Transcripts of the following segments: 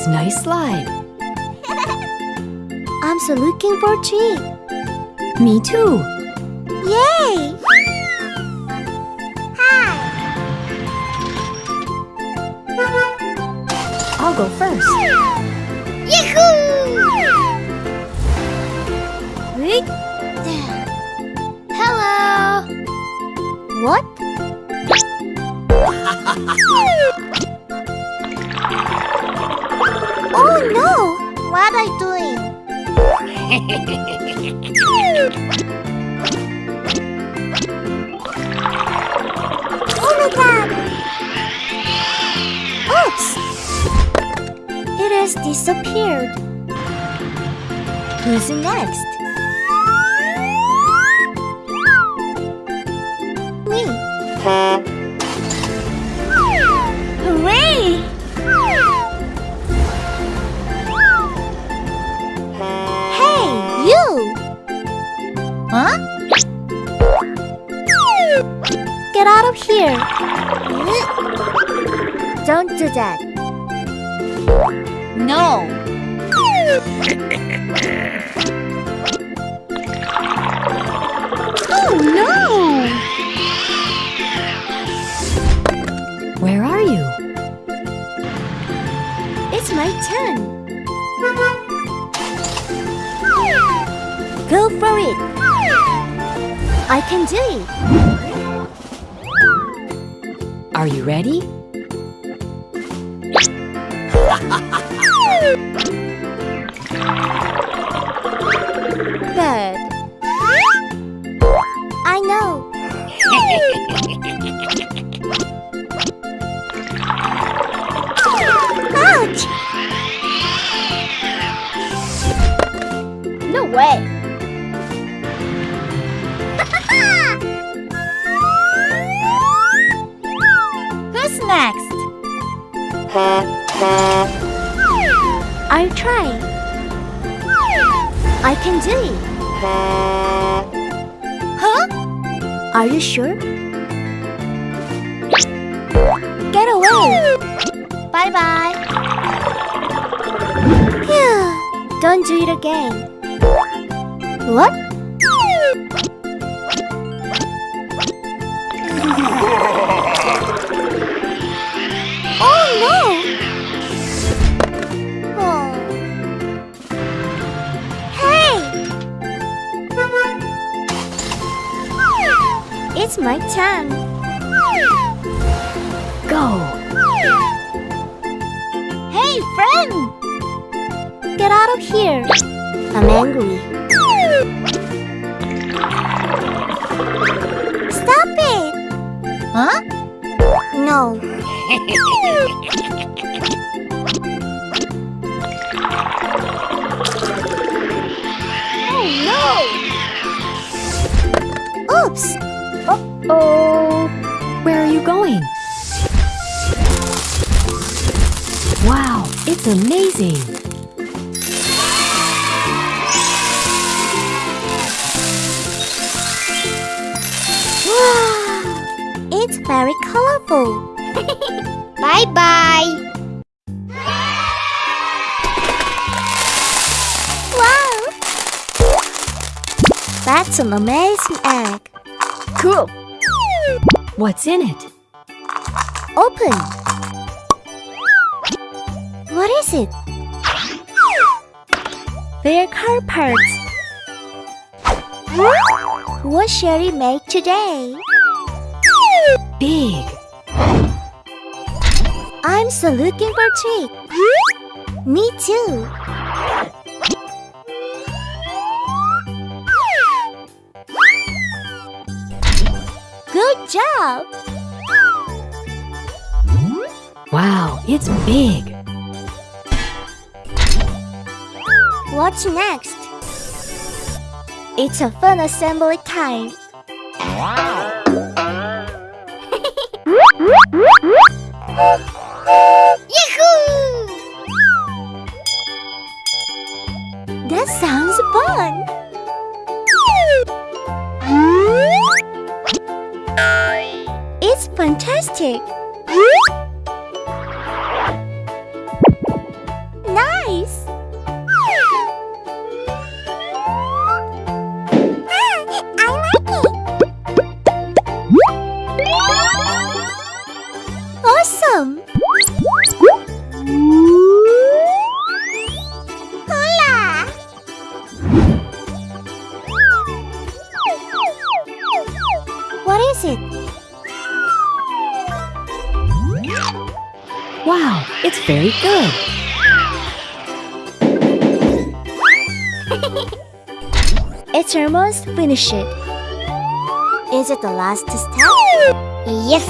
That's nice slide. I'm so looking for tree. Me too. Yay! Hi. I'll go first. Yahoo! Hello. What? What are you doing? oh my god! Oops! It has disappeared. Who's next? Me. Here! Don't do that. No! Oh no! Where are you? It's my turn. Go for it. I can do it. Are you ready? Are you sure? Get away! Bye bye. Phew! Don't do it again. What? It's my turn. Go! Hey, friend! Get out of here. I'm angry. Stop it! Huh? No. oh no! Oops! Oh, where are you going? Wow, it's amazing. Wow! It's very colorful. bye bye. Wow! That's an amazing egg. Cool. What's in it? Open. What is it? They're car parts. What shall we make today? Big. I'm so looking for treat. Me too. Job. Wow, it's big. What's next? It's a fun assembly time. Yahoo! That sounds fun. Fantastic. Wow, it's very good. It's almost finished. Is it the last step? Yes.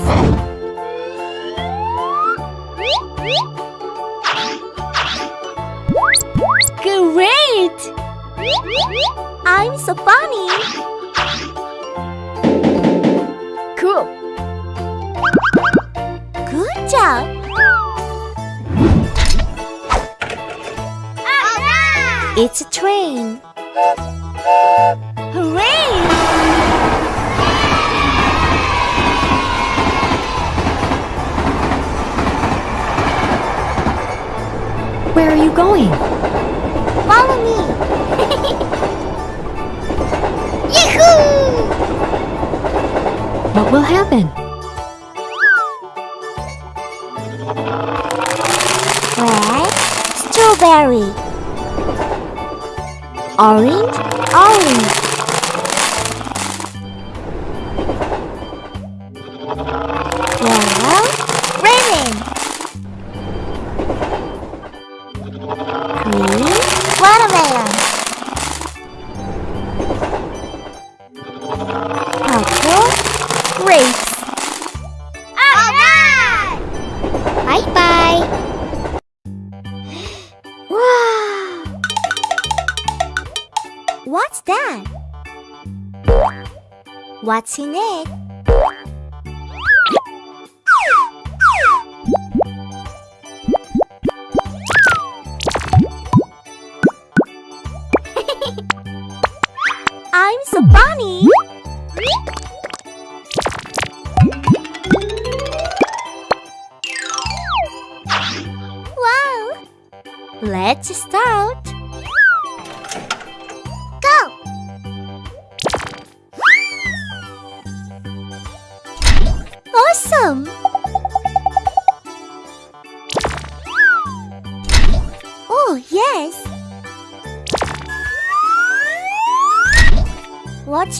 Great! I'm so funny. It's a train. Hooray! Where are you going? Follow me. Yahoo! What will happen? Red, strawberry. Orange, orange. Yellow, I'm funny. Wow! Let's start.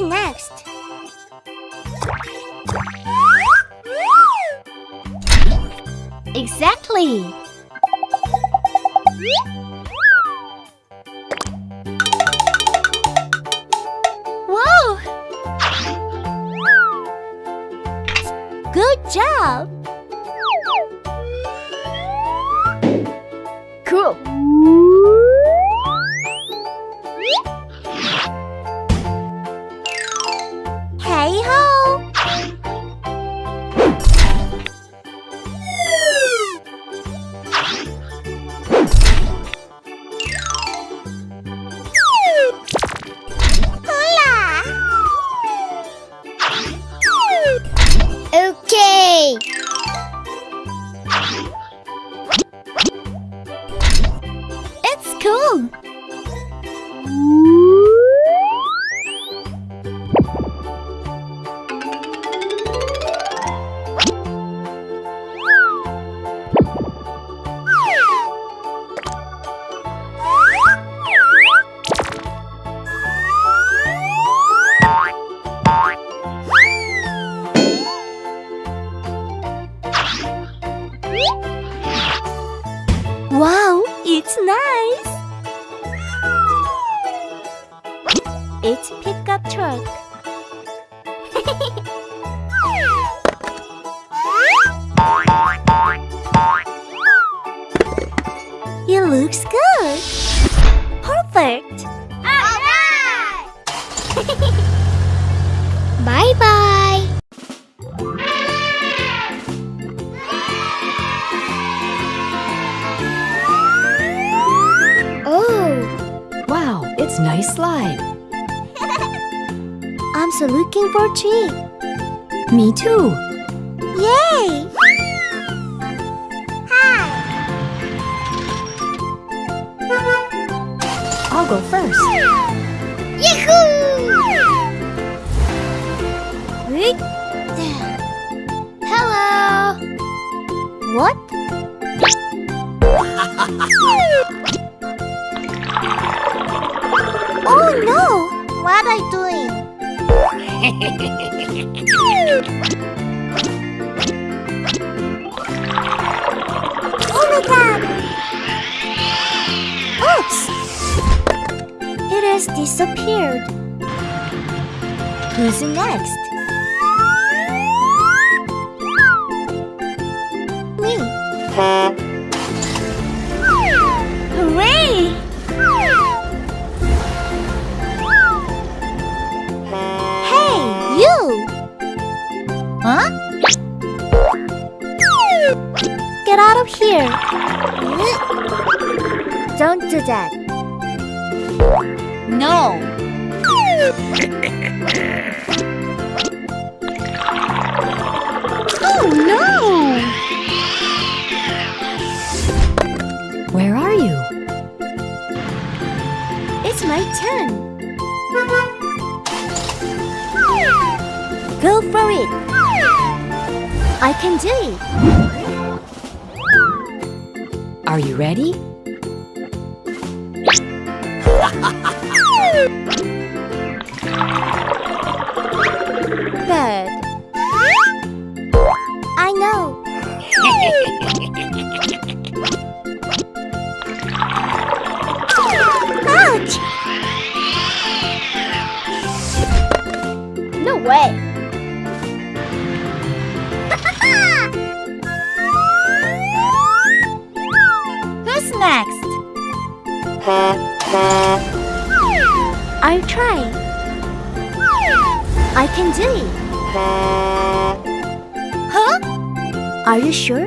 Next? Exactly! Whoa! Good job! Nice slide. I'm so looking for a tree. Me too. Yay! Hi. I'll go first. Yahoo! Hello. What? Oh no! What are you doing? oh my god! Oops! It has disappeared. Who's next? Me. Get out of here! Don't do that. No. oh no! Where are you? It's my turn. Go for it. I can do it. Are you ready? Huh? Are you sure?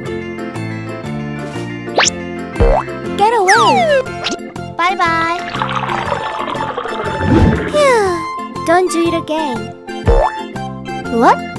Get away! Bye bye. Phew. Don't do it again. What?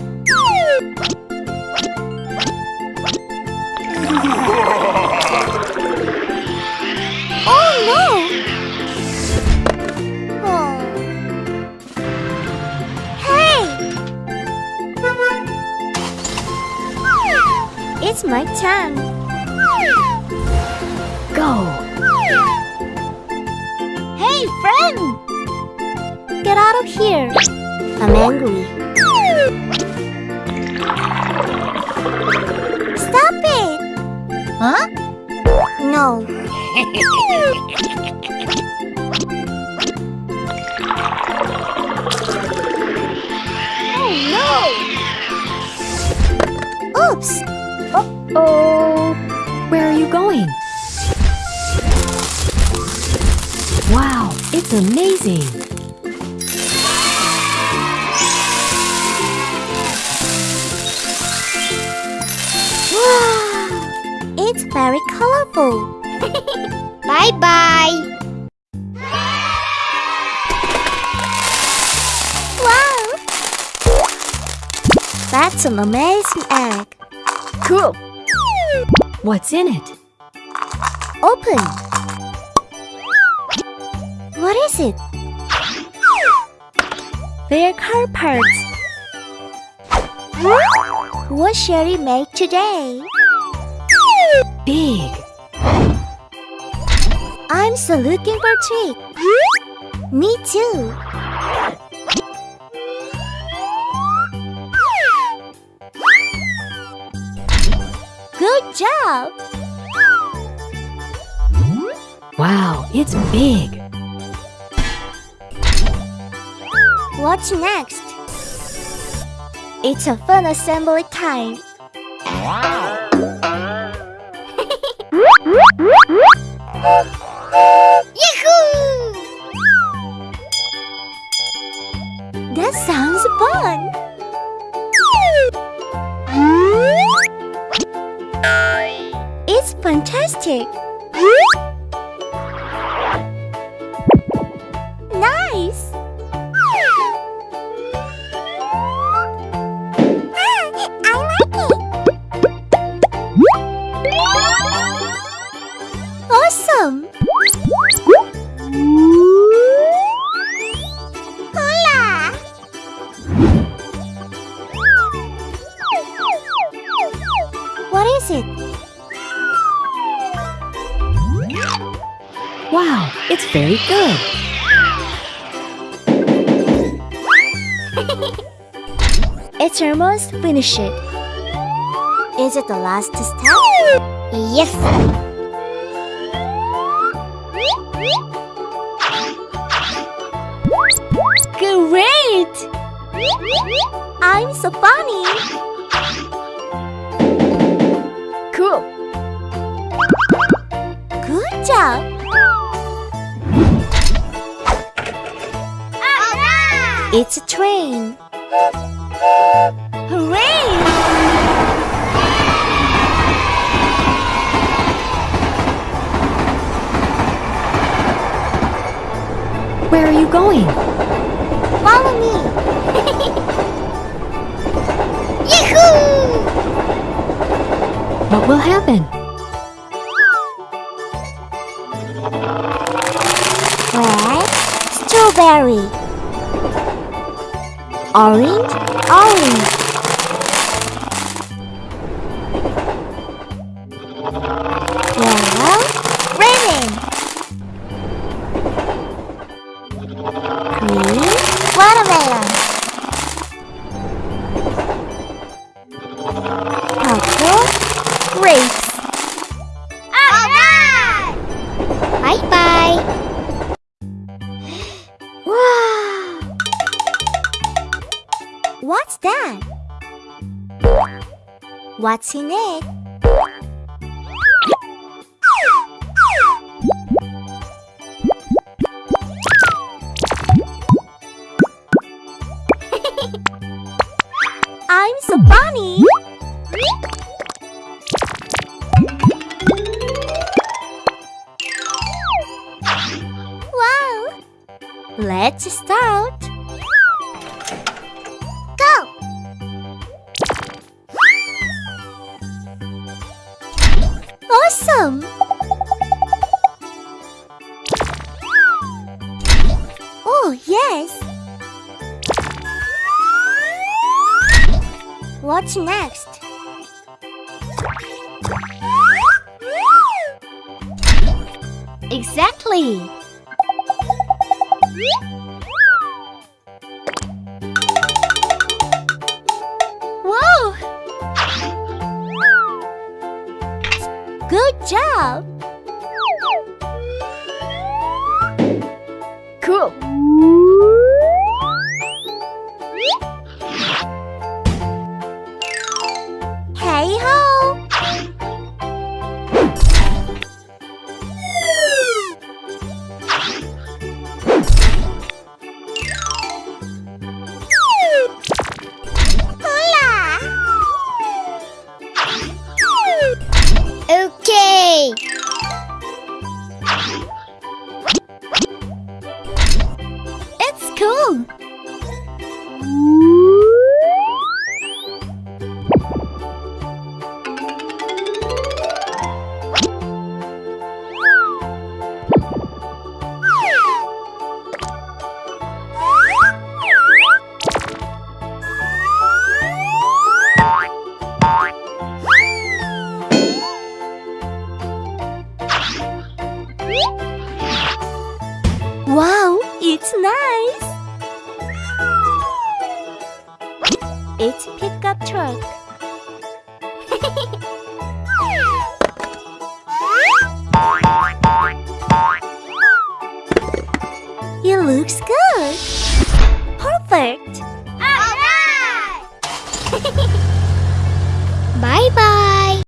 My turn. Go! Hey, friend! Get out of here. I'm angry. Stop it! Huh? No. Oh, where are you going? Wow, it's amazing! Wow! It's very colorful. bye bye. Wow! That's an amazing egg. Cool. What's in it? Open. What is it? They're car parts. What Sherry make today? Big! I'm so looking for treat. Me too. Good job. Wow, it's big! What's next? It's a fun assembly time. Yahoo! That sounds fun. Nice. Ah, I like it. Awesome. Hola. What is it? Wow, it's very good! It's almost finished. Is it the last step? Yes. It's a train. Hooray! Where are you going? Follow me. Yahoo! What will happen? Red, strawberry. Orange, orange. I'm so. What's next? Exactly! Whoa! Good job! Cool.